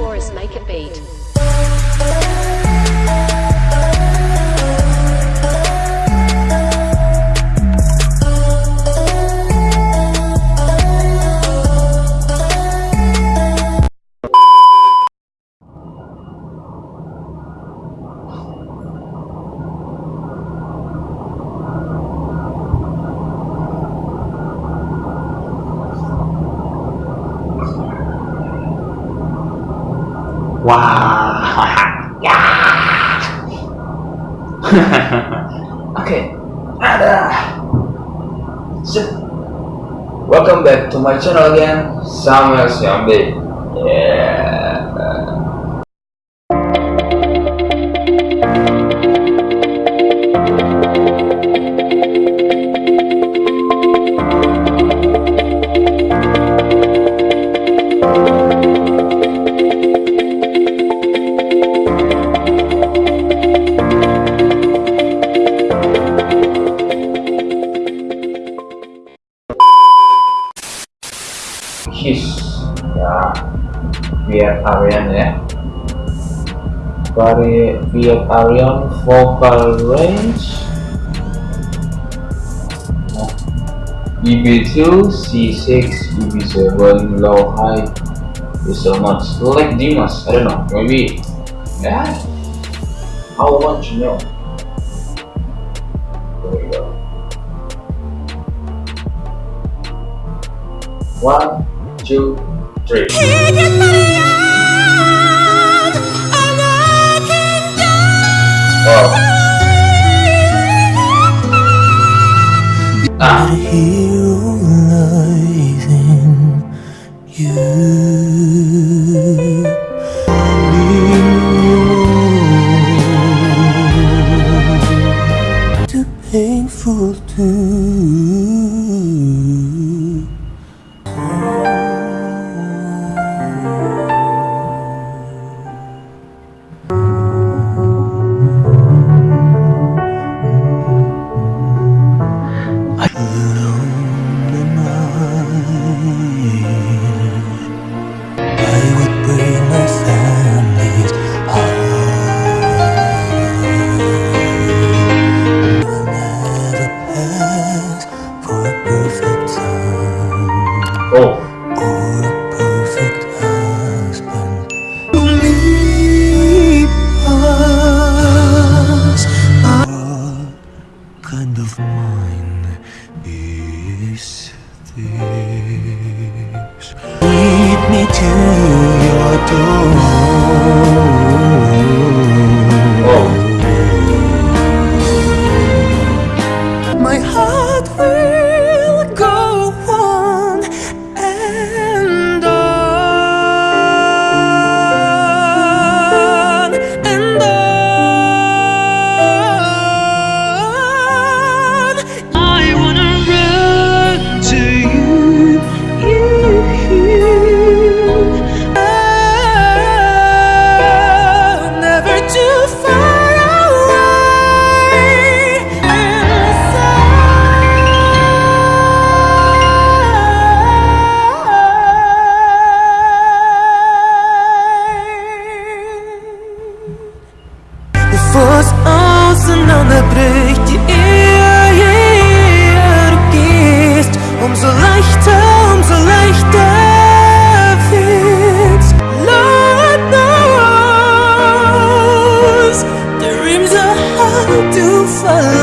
Taurus make a beat. Wow. yeah. okay. Ada. Uh, so, welcome back to my channel again, Samuel Siambe. His ya Viet Arian ya Vari Arian vocal range nah, EB2 C6 EB7 low high. Is so much. Like Dimas I don't know maybe. Yeah. I want to know. There we go. One two, three. Wow. À. hiểu lời world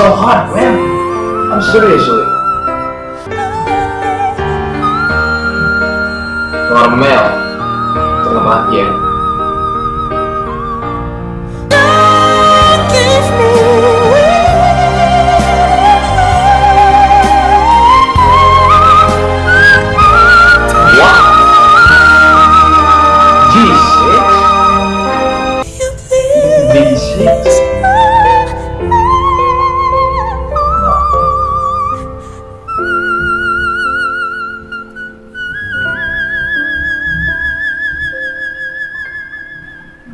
so hard, man. I'm seriously. Normal. Mati ya. Wow.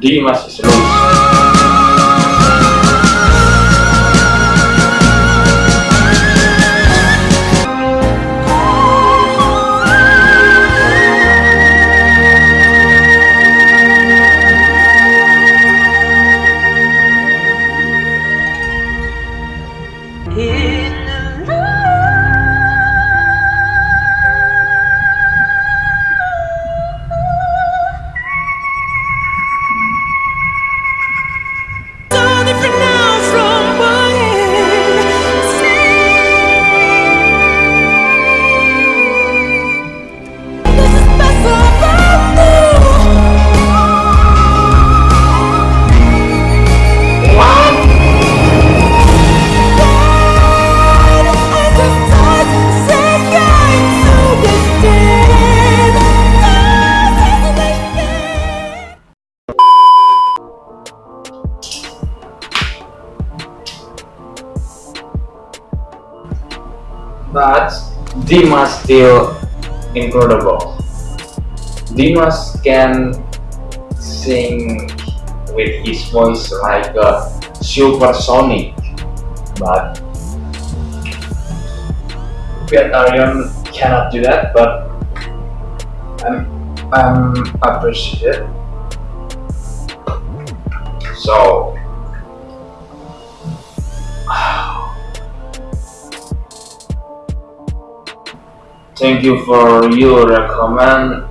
言いますし、But Dimas still incredible. Dimas can sing with his voice like a supersonic, but Pietarian cannot do that. But I'm I'm appreciated. So thank you for your recommend.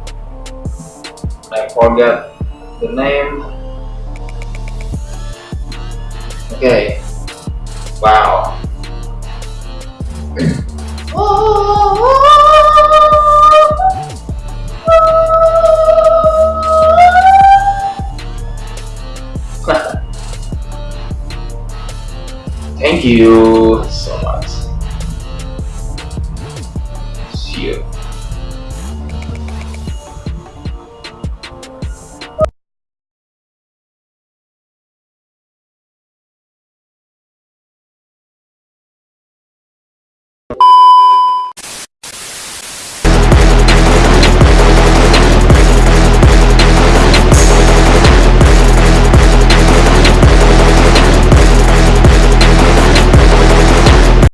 I forget the name. Okay. Wow. Thank you.